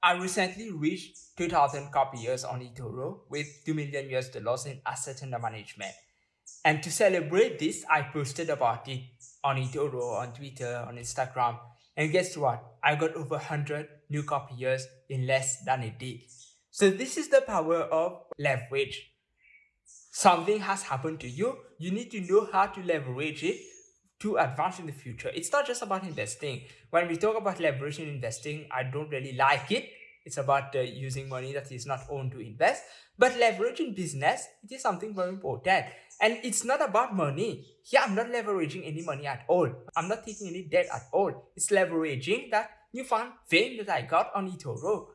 I recently reached 2000 copiers on eToro with 2 million US dollars in asset under management. And to celebrate this, I posted about it on eToro, on Twitter, on Instagram. And guess what? I got over 100 new copiers in less than a day. So this is the power of leverage. Something has happened to you. You need to know how to leverage it to advance in the future. It's not just about investing. When we talk about leverage in investing, I don't really like it. It's about uh, using money that is not owned to invest. But leverage in business, it is something very important. And it's not about money. Here, I'm not leveraging any money at all. I'm not taking any debt at all. It's leveraging that newfound fame that I got on eToro.